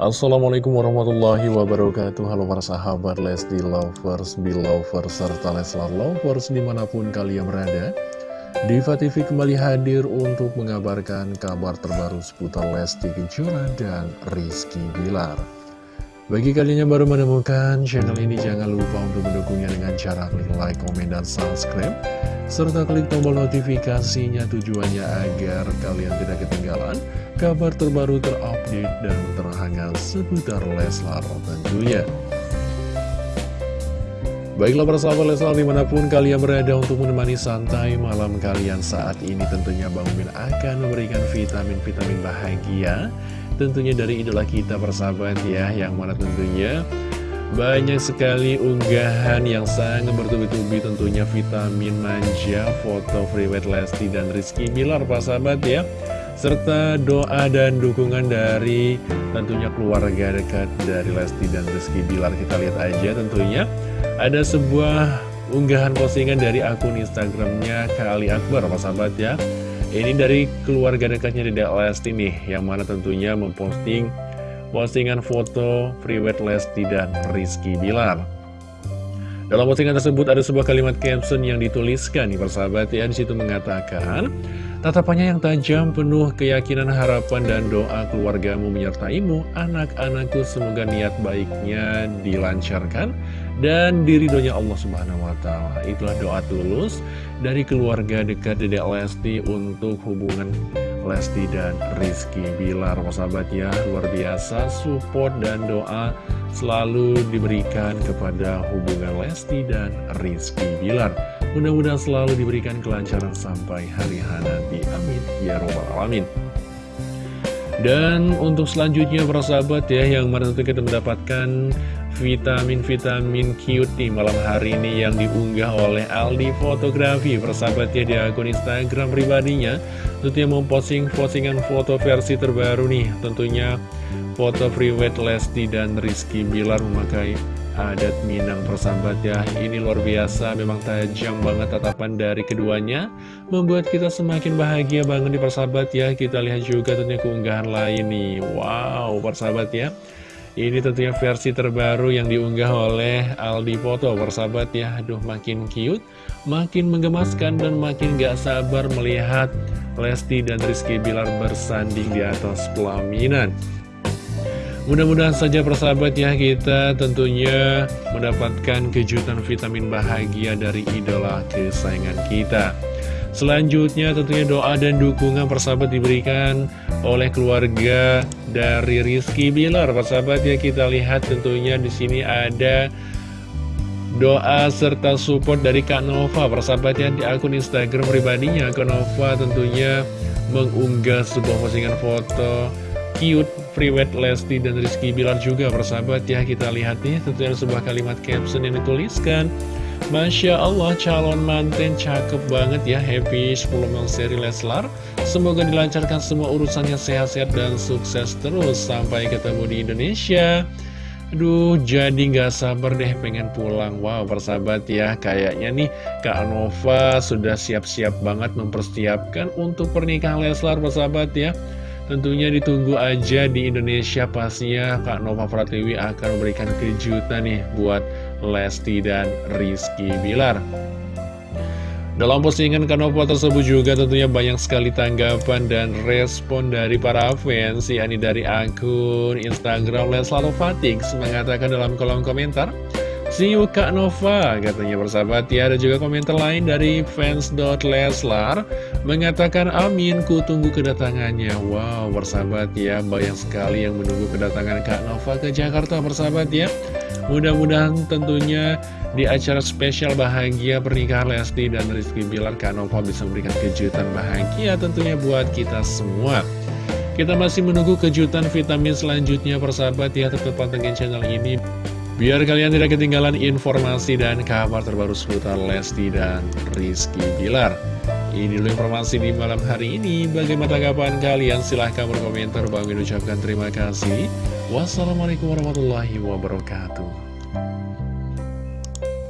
Assalamualaikum warahmatullahi wabarakatuh. Halo para sahabat Lesti Lovers, Belovers, serta Leslar Lovers di mana pun kalian berada. Diva TV kembali hadir untuk mengabarkan kabar terbaru seputar Lesti Kejora dan Rizky Bilar Bagi kalian yang baru menemukan channel ini jangan lupa untuk mendukungnya dengan cara klik like, komen, dan subscribe serta klik tombol notifikasinya tujuannya agar kalian tidak ketinggalan kabar terbaru terupdate dan terhangat seputar Leslar tentunya. Baiklah para sahabat Leslar di mana pun kalian berada untuk menemani santai malam kalian saat ini tentunya Bang Min akan memberikan vitamin-vitamin bahagia tentunya dari idola kita persahabat ya yang mana tentunya. Banyak sekali unggahan yang sangat bertubi-tubi tentunya vitamin manja, foto Freewet Lesti dan Rizky Bilar Pak sahabat ya. Serta doa dan dukungan dari tentunya keluarga dekat dari Lesti dan Rizky Bilar. Kita lihat aja tentunya. Ada sebuah unggahan postingan dari akun Instagramnya Kali Akbar Pak sahabat ya Ini dari keluarga dekatnya Dedek Lesti nih Yang mana tentunya memposting postingan foto Freewet Lesti dan Rizky Bilar. Dalam postingan tersebut ada sebuah kalimat caption yang dituliskan nih persahabat ya di situ mengatakan Tatapannya yang tajam penuh keyakinan harapan dan doa keluargamu menyertaimu Anak-anakku semoga niat baiknya dilancarkan dan diridonya Allah Subhanahu Wa Taala. Itulah doa tulus dari keluarga dekat Dedek Lesti untuk hubungan Lesti dan Rizky Bilar. Sahabat ya luar biasa. Support dan doa selalu diberikan kepada hubungan Lesti dan Rizky Bilar. Mudah-mudahan selalu diberikan kelancaran sampai hari nanti. Amin. Ya robbal alamin. Dan untuk selanjutnya para sahabat ya yang mana kita mendapatkan vitamin-vitamin cute nih malam hari ini yang diunggah oleh Aldi Fotografi. Persahabatnya di akun Instagram pribadinya tentunya memposting postingan foto versi terbaru nih. Tentunya foto Freewet Lesti dan Rizky Bilar memakai adat Minang. Persahabat ya ini luar biasa memang tajam banget tatapan dari keduanya membuat kita semakin bahagia banget di persahabat ya. Kita lihat juga tentunya keunggahan lain nih. Wow persahabat ya ini tentunya versi terbaru yang diunggah oleh Aldi Foto Persahabat ya, aduh makin cute Makin menggemaskan dan makin gak sabar melihat Lesti dan Rizky Bilar bersanding di atas pelaminan. Mudah-mudahan saja persahabat ya kita tentunya mendapatkan kejutan vitamin bahagia dari idola kesayangan kita Selanjutnya tentunya doa dan dukungan persahabat diberikan oleh keluarga dari Rizky Bilar. Persahabat ya kita lihat tentunya di sini ada doa serta support dari Kak Nova. Persahabat ya di akun Instagram pribadinya Kak Nova tentunya mengunggah sebuah postingan foto cute Freewet Lesti dan Rizky Bilar juga persahabat ya kita lihat nih tentunya sebuah kalimat caption yang dituliskan Masya Allah calon manten cakep banget ya. Happy 10 mil seri Leslar Semoga dilancarkan semua urusannya sehat-sehat dan sukses terus. Sampai ketemu di Indonesia. Aduh jadi gak sabar deh pengen pulang. Wow persahabat ya. Kayaknya nih Kak Nova sudah siap-siap banget mempersiapkan Untuk pernikahan Leslar persahabat ya. Tentunya ditunggu aja di Indonesia pastinya Kak Nova Pratiwi akan memberikan kejutan nih buat Lesti dan Rizky Bilar. Dalam postingan Kanova tersebut juga tentunya banyak sekali tanggapan dan respon dari para fans yakni dari akun Instagram Leslar Fatix mengatakan dalam kolom komentar See you Nova katanya bersahabat. Ya ada juga komentar lain dari fans.leslar mengatakan amin ku tunggu kedatangannya. Wow bersahabat ya banyak sekali yang menunggu kedatangan Kak Nova ke Jakarta bersahabat ya Mudah-mudahan tentunya di acara spesial bahagia pernikahan Lesti dan Rizky Bilar Kanova bisa memberikan kejutan bahagia tentunya buat kita semua. Kita masih menunggu kejutan vitamin selanjutnya persahabat ya tetap pantengin channel ini biar kalian tidak ketinggalan informasi dan kabar terbaru seputar Lesti dan Rizky Bilar. Ini dulu informasi di malam hari ini. Bagaimana tanggapan kalian? Silahkan berkomentar. Bang ucapkan terima kasih. Wassalamualaikum warahmatullahi wabarakatuh.